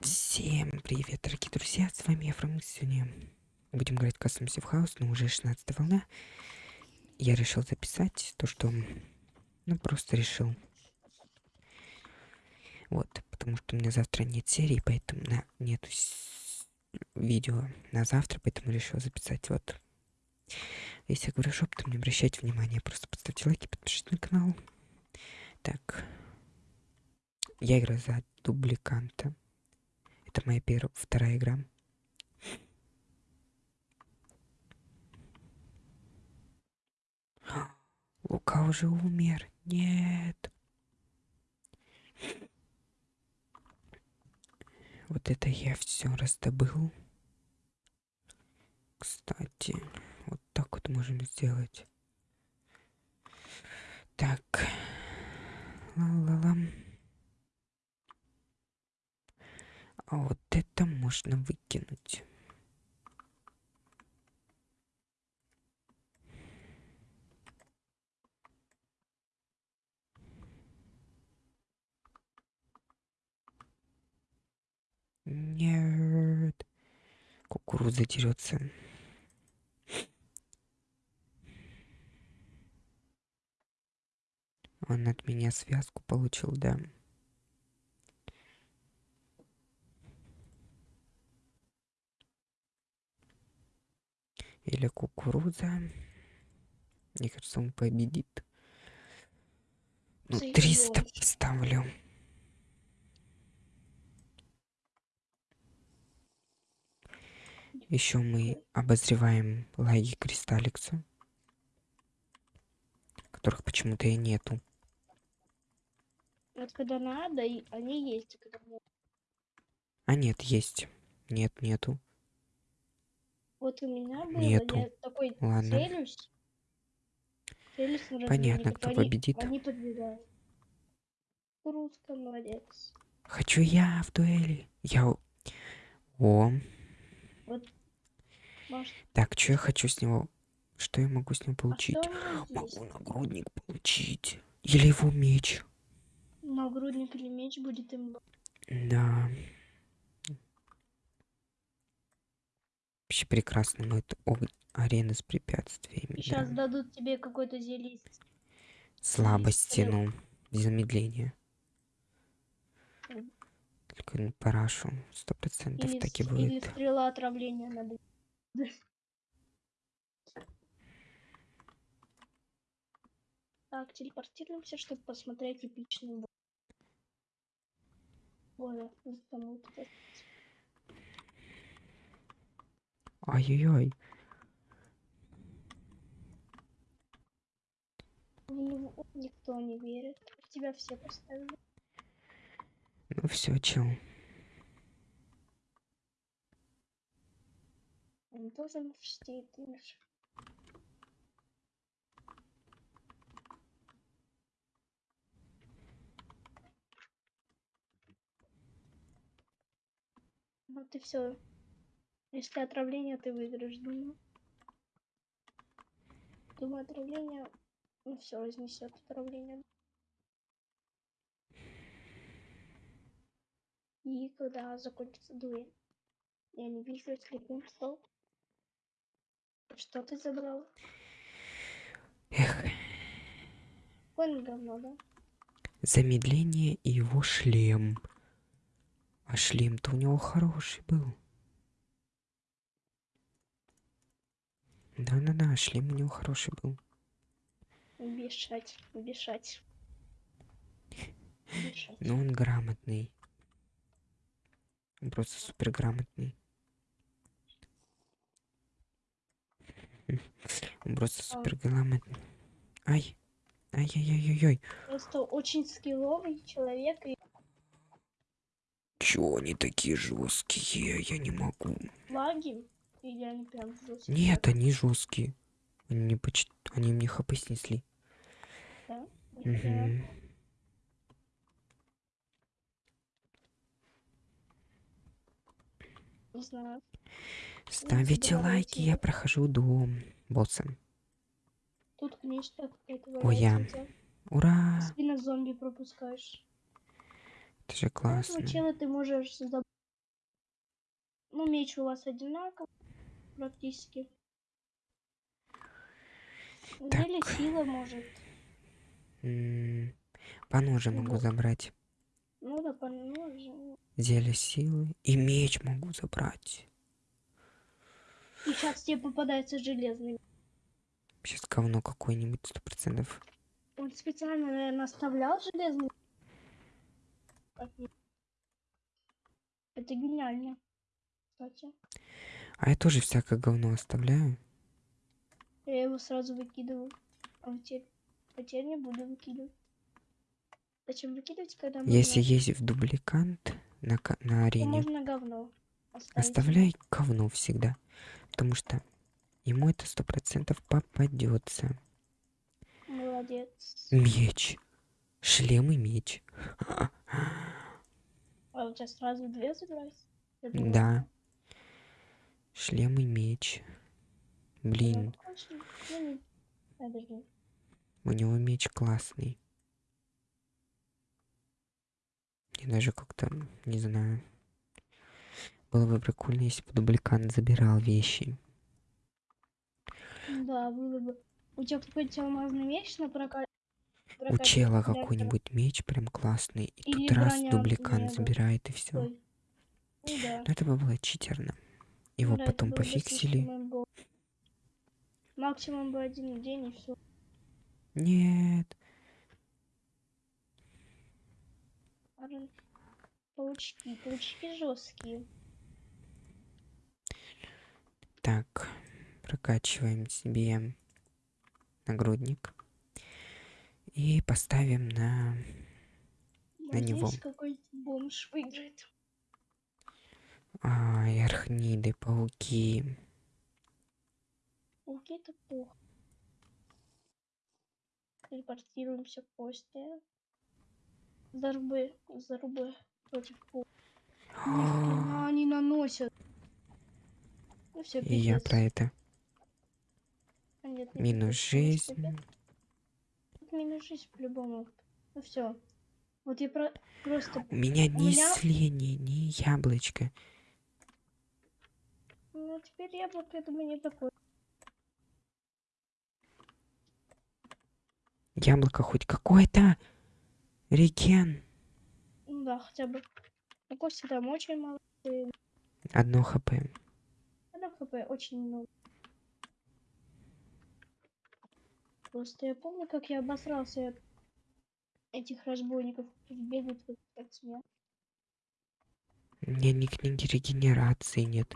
Всем привет, дорогие друзья, с вами я, Фрэнк. Сегодня будем играть в Custom Safe House, но уже 16 волна. Я решил записать то, что... Ну, просто решил. Вот, потому что у меня завтра нет серии, поэтому на... нет видео на завтра, поэтому решил записать вот. Если я говорю шепотом, не обращайте внимания, просто поставьте лайки, подпишитесь на канал. Так. Я играю за дубликанта. Это моя первая, вторая игра. Лука уже умер. Нет. Вот это я все раздобыл. Кстати, вот так вот можем сделать. Так. Ла-ла-ла. А вот это можно выкинуть. Нет. Кукуруза дерется. Он от меня связку получил, да. Или кукуруза. Мне кажется, он победит. Ну, 300 поставлю. Еще мы обозреваем лаги Кристалликса, которых почему-то и нету. Вот когда надо, они есть, когда. А нет, есть. Нет, нету. Вот у меня было, Нету. я такой Ладно. целюсь. целюсь Понятно, кто победит. Они подбегают. Русская молодец. Хочу я в дуэли. Я... О, Может, так, что я хочу с него... Что я могу с него а получить? есть? Могу нагрудник получить. Или его меч. Нагрудник или меч будет им. Да. Вообще прекрасно, но это ог- арена с препятствиями. Сейчас да. дадут тебе какое-то зелье. из- Слабости, ну, замедление. Только на парашу. Сто процентов так и с- или будет. стрела отравления надо. Так, телепортируемся, чтобы посмотреть эпичный бой. Ай-яй-яй. В никто не верит. В тебя все поставили. Ну все, чел. Он тоже мстит, Миша. Ну ты все. Если отравление, ты выиграешь, думаю. Думаю, отравление. Ну все, разнесет отравление. И когда закончится дуэль. Я не вижу, слепым стал. Что ты забрал? Эх, Какое говно, да? замедление и его шлем. А шлем-то у него хороший был. Да-да-да, шлем у него хороший был. Бешать, бешать. Бешать. Но он грамотный. Он просто супер грамотный. Он просто А. супер грамотный. Ай! Ай-яй-яй-яй-яй. Просто очень скилловый человек и Чё они такие жесткие? Я не могу. лаги. Или они прям жесткие. Нет, они жесткие. Они мне поч... Они мне хп снесли. Да? Не знаю. Ставите забирайте лайки, я прохожу до босса. Тут книжка какая-то Ой, я-. Ура! Спина зомби пропускаешь. Это же Классно. классно. Чела ты можешь Ну, меч у вас одинаковый практически. Так. сила может. М, По ноже могу Вот. забрать. Ну да, по ноже. Зелье силы. И меч могу забрать. И сейчас тебе попадается железный. Сейчас говно какое-нибудь, сто процентов. Он специально, наверное, оставлял железный. Это гениально. Кстати. А я тоже всякое говно оставляю. Я его сразу выкидываю. А теперь, а теперь не буду выкидывать. Зачем выкидывать, когда можно, Если есть в дубликант на, на то арене, можно говно оставить. оставляй говно всегда. Потому что ему это сто процентов попадется. Молодец. Меч. Шлем и меч. А у тебя сразу две забрать? Да. Шлем и меч. ну, Блин. Ну, не- Подожди. у него меч классный. Мне даже как-то, не знаю. Было бы прикольно, если бы дубликант забирал вещи. Да, было бы. У тебя какой-то алмазный меч на прокат? У чела какой-нибудь меч прям классный. И Или тут раз дубликант забирает и все. Ну да. Но это бы было читерно. Ну Его да, потом пофиксили. Максимум бы один день и все. Нет. Паучки, паучки жесткие. Так, прокачиваем себе нагрудник. И поставим на... На него. Какой-нибудь бомж выиграет. Ай, архниды, пауки. Пауки это плохо. Телепортируемся к Косте. Зарубы, зарубы против хрена они наносят. Ну все, И я про это. А нет, не Минус жизнь. минус жизнь по-любому. Ну все. Вот я про... просто... У меня ни меня- исцеления, ни яблочко. Ну теперь яблоко, я думаю, не такое. Яблоко хоть какое-то. Реген. Ну да, хотя бы. У Кости там очень мало. Одно хп. Она хп очень много. Просто я помню, как я обосрался от этих разбойников, которые бегают как смех. У меня ни книги регенерации нет.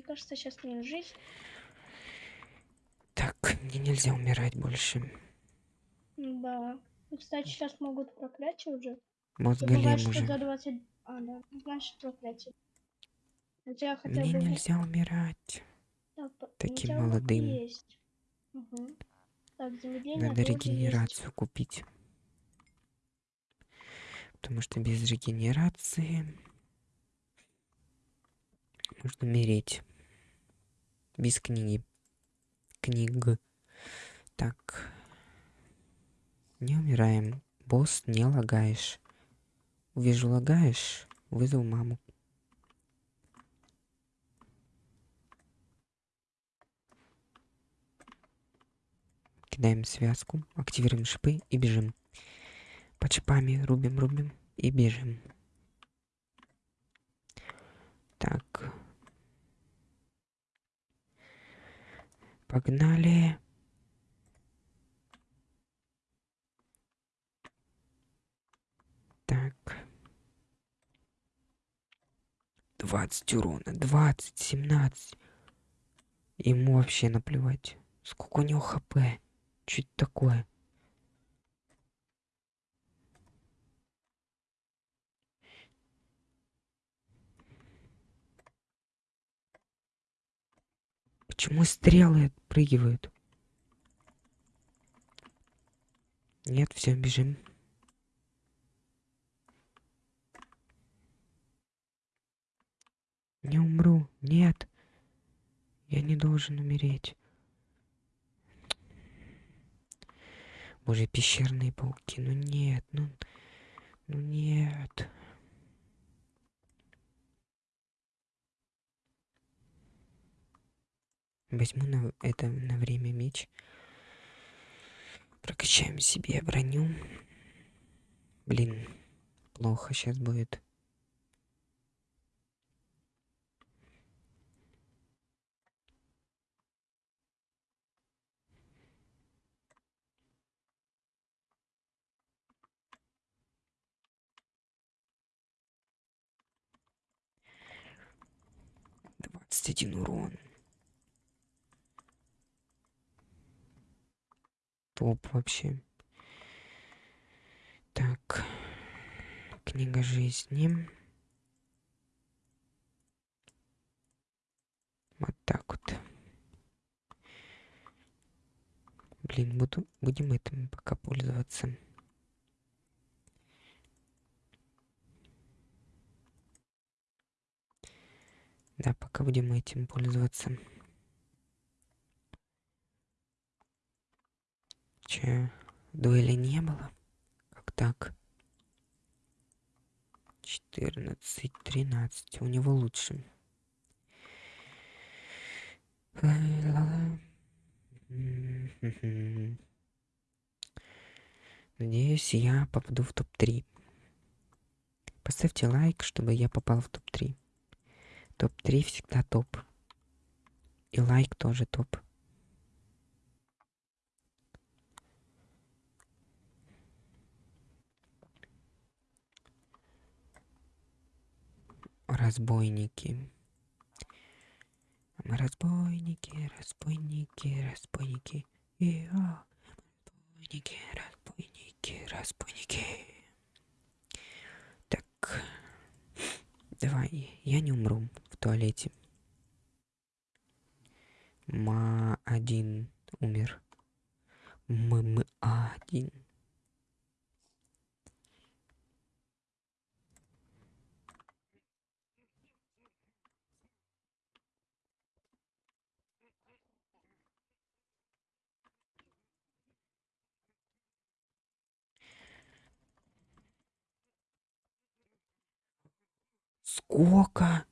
Мне кажется, сейчас мне жизнь. Так, мне нельзя умирать больше. Да. И, кстати, сейчас могут проклятие уже. Мозголем что уже. за 20... А, да. Значит, проклятие. Тебя хотя Мне бы... нельзя умирать. Так, по- у таким молодым. Есть. Мгм. Так, Надо тоже есть. регенерацию купить. Потому что без регенерации можно умереть. Без книги. Книг. Так. Не умираем. Босс, не лагаешь. Увижу лагаешь, вызову маму. Кидаем связку, активируем шипы и бежим. Под шипами рубим, рубим и бежим. Так. Погнали. Так. 20 урона, 20, 17. Ему вообще наплевать. Сколько у него хп? Это такое? Почему стрелы отпрыгивают? Нет, все, бежим. Не умру. Нет. Я не должен умереть. Боже, пещерные пауки. Ну нет, ну... Ну нет. Возьму на это на время меч. Прокачаем себе броню. Блин, плохо сейчас будет. Двадцать один урон. Топ вообще. Так. Книга жизни. Вот так вот. Блин, буду, будем этим пока пользоваться. Да, пока будем этим пользоваться. Че, дуэли не было? Как так? 14, 13. У него лучше. Надеюсь, я попаду в топ-3. Поставьте лайк, чтобы я попал в топ-3. Топ-3 всегда топ. И лайк тоже топ. Разбойники. Мы разбойники, разбойники, разбойники. И, а, разбойники, разбойники, разбойники. Так. Давай, я не умру в туалете. Ма один умер. М один. Сколько?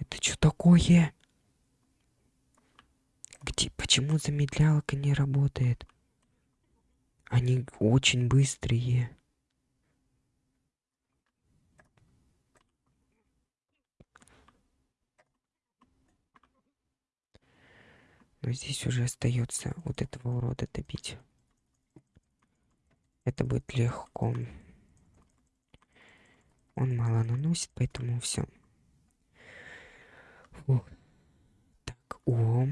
Это что такое? Где, почему замедлялка не работает? Они очень быстрые. Но здесь уже остается вот этого урода добить. Это будет легко. Он мало наносит, поэтому все. Так, о.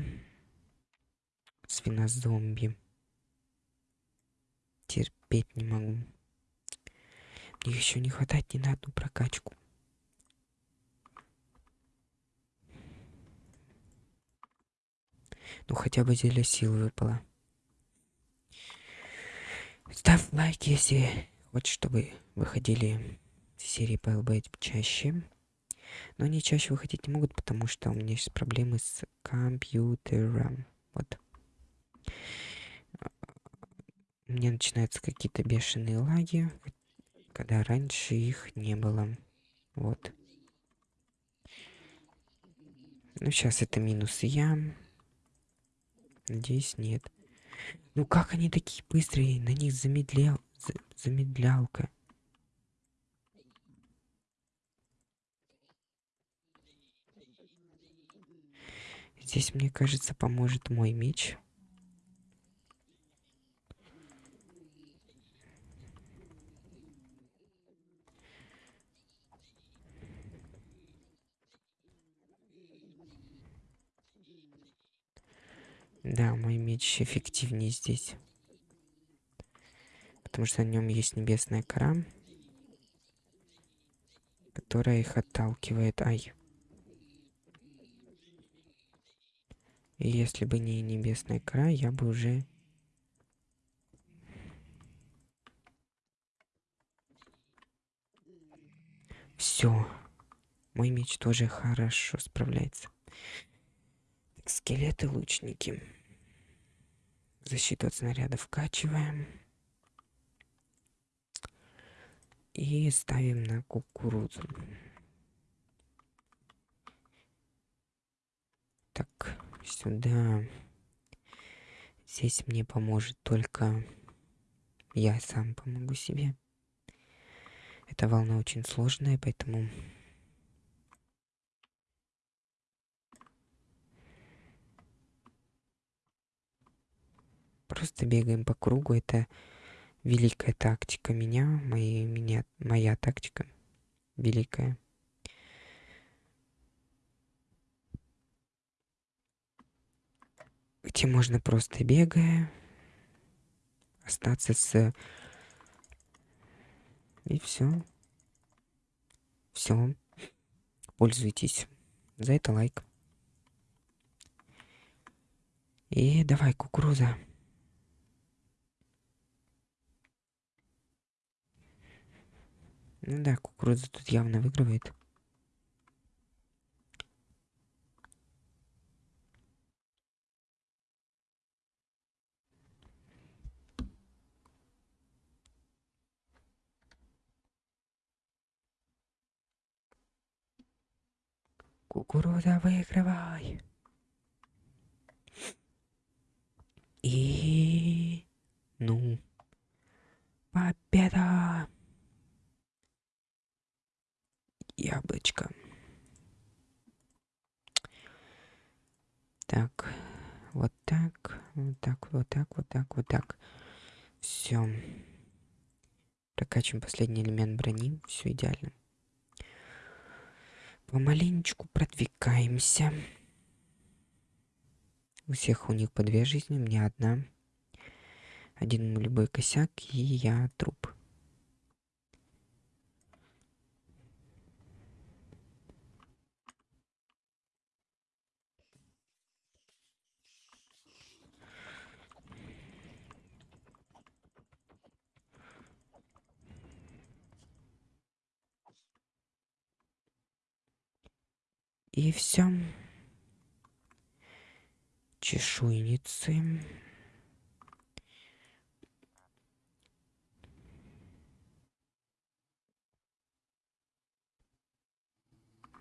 Свинозомби. Терпеть не могу. Мне еще не хватает ни на одну прокачку. Ну хотя бы зелье силы выпало. Ставь лайк, если хочешь, чтобы выходили серии ПЛБ чаще. Но они чаще выходить не могут, потому что у меня есть проблемы с компьютером. Вот. У меня начинаются какие-то бешеные лаги, когда раньше их не было. Вот. Ну, сейчас это минус я. Надеюсь, нет. Ну, как они такие быстрые? На них замедлял... замедлялка. Здесь, мне кажется, поможет мой меч. Да, мой меч эффективнее здесь. Потому что на нем есть небесная кора, которая их отталкивает. Ай. И если бы не небесный край, я бы уже... Все. Мой меч тоже хорошо справляется. Так, скелеты, лучники. Защиту от снарядов вкачиваем. И ставим на кукурузу. Сюда. Здесь мне поможет только я сам помогу себе. Эта волна очень сложная, поэтому просто бегаем по кругу. Это великая тактика меня, мои, меня, моя тактика великая. Где можно просто бегая остаться с... И все. Все. Пользуйтесь. За это лайк. И давай, кукуруза. Ну да, кукуруза тут явно выигрывает. Кукуруза, выигрывай. И... Ну... Победа! Яблочко. Так, вот так, вот так, вот так, вот так, вот так. Все. Прокачиваем последний элемент брони. Все идеально. Помаленечку продвигаемся. У всех у них по две жизни, у меня одна. Один любой косяк, и я труп. И все. Чешуйницы.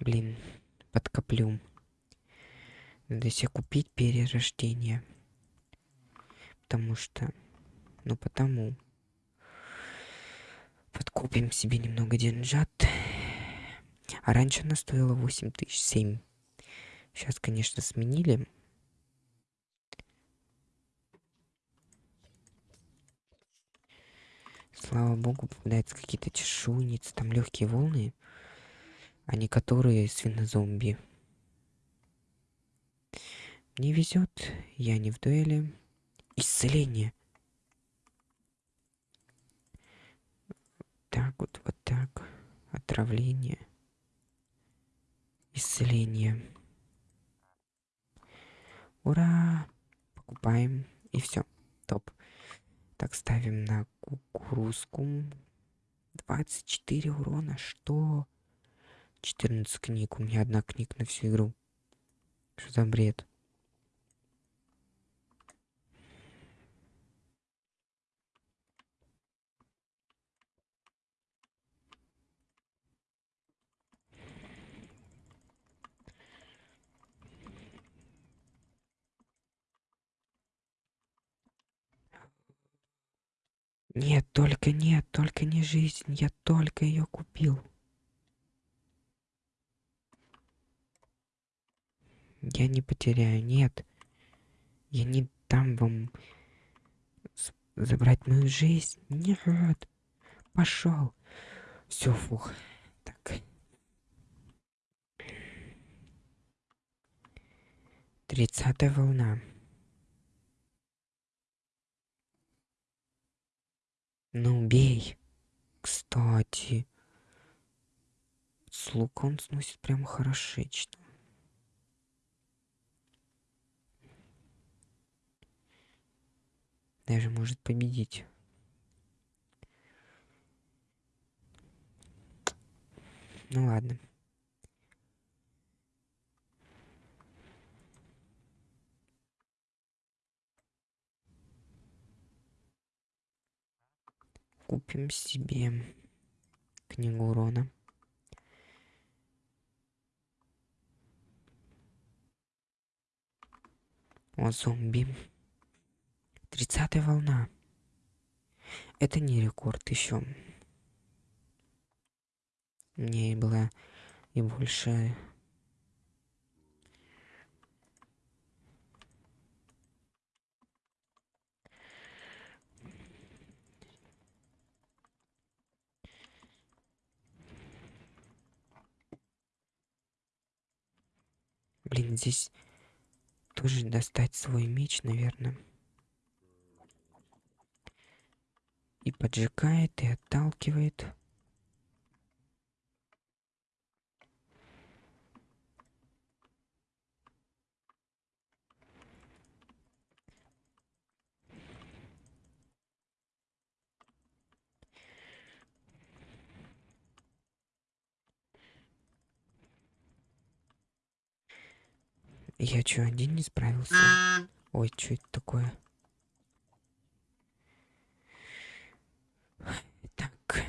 Блин, подкоплю. Надо себе купить перерождение. Потому что... Ну, потому... Подкупим себе немного деньжат. А раньше она стоила 8007. Сейчас, конечно, сменили. Слава богу, попадаются какие-то чешуйницы, там легкие волны, а не которые свинозомби. Мне везет, я не в дуэли. Исцеление. Так вот, вот так. Отравление исцеление. Ура! Покупаем. И все. Топ. Так, ставим на кукурузку. 24 урона. Что? 14 книг. У меня одна книга на всю игру. Что за бред? Нет, только нет, только не жизнь. Я только ее купил. Я не потеряю, нет. Я не дам вам забрать мою жизнь. Нет. Пошел. Все, фух. Так. Тридцатая волна. Ну, бей. Кстати. С лука он сносит прямо хорошечно. Даже может победить. Ну ладно. Купим себе книгу урона. О, зомби. Тридцатая волна. Это не рекорд еще. Мне было и больше Блин, здесь тоже достать свой меч, наверное. И поджигает, и отталкивает. Я чё, один не справился? Ой, что это такое? Так.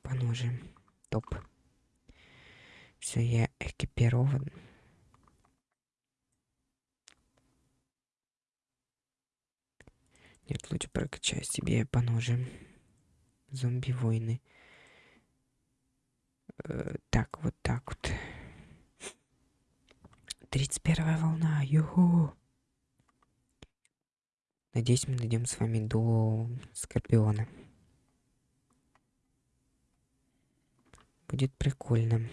По ножам. Топ. Все, я экипирован. Нет, лучше прокачаю себе по ножам. Зомби-войны. Э, так, вот так вот. Тридцать первая волна, юху! Надеюсь, мы дойдем с вами до Скорпиона. Будет прикольно.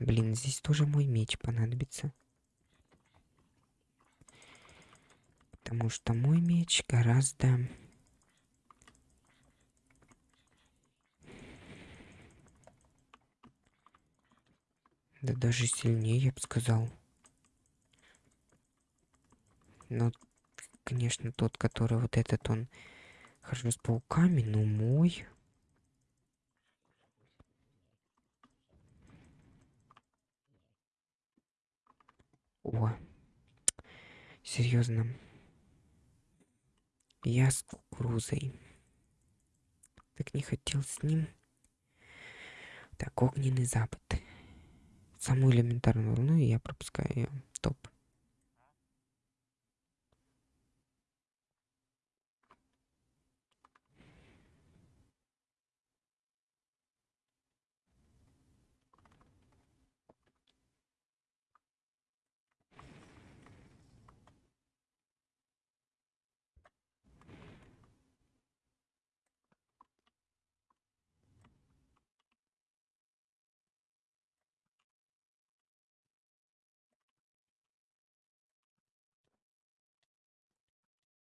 Блин, здесь тоже мой меч понадобится. Потому что мой меч гораздо Да даже сильнее, я бы сказал. Но, конечно, тот, который вот этот, он хорошо с пауками, но мой... О, серьезно. Я с кукурузой. Так не хотел с ним. Так, огненный запад самую элементарную волну, и я пропускаю ее. Топ.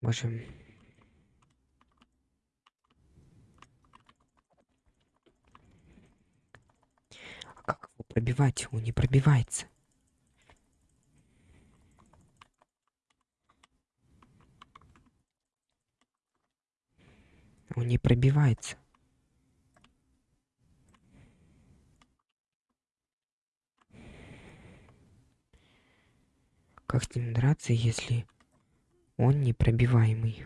Боже. А как его пробивать? Он не пробивается. Он не пробивается. Как с ним драться, если он непробиваемый.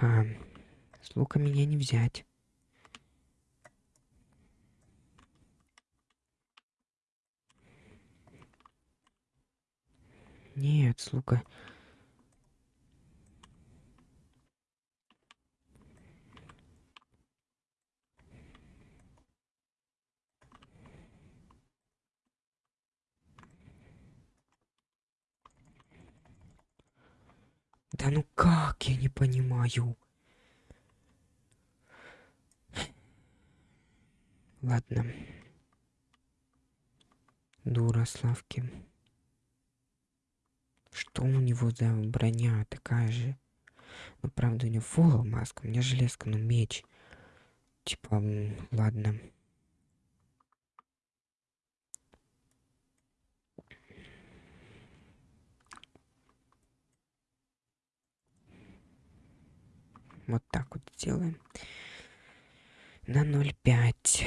А, с лука меня не взять. Нет, с лука... Да ну как, я не понимаю. Ладно. Дура Славки. Что у него за броня такая же? Ну, правда, у него фул маска, у меня железка, но меч. Типа, ладно. Вот так вот сделаем. На 0,5.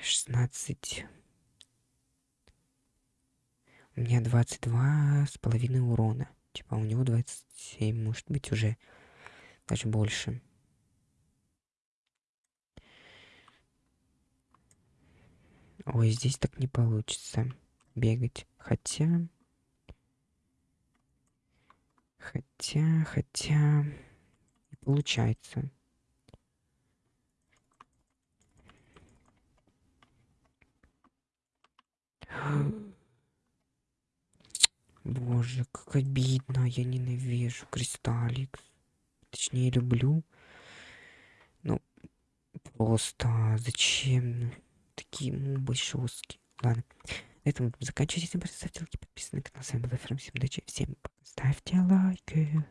16. У меня 22 с половиной урона. Типа у него 27, может быть уже даже больше. Ой, здесь так не получится бегать. Хотя... Хотя, хотя... Получается. Боже, как обидно. Я ненавижу Кристалликс. Точнее, люблю. Ну, просто зачем ну, такие мобы жесткие? Ладно. На этом будем заканчивать. Если лайки, подписывайтесь на канал. С вами был Ферм. Всем удачи. Всем. Ставьте лайки.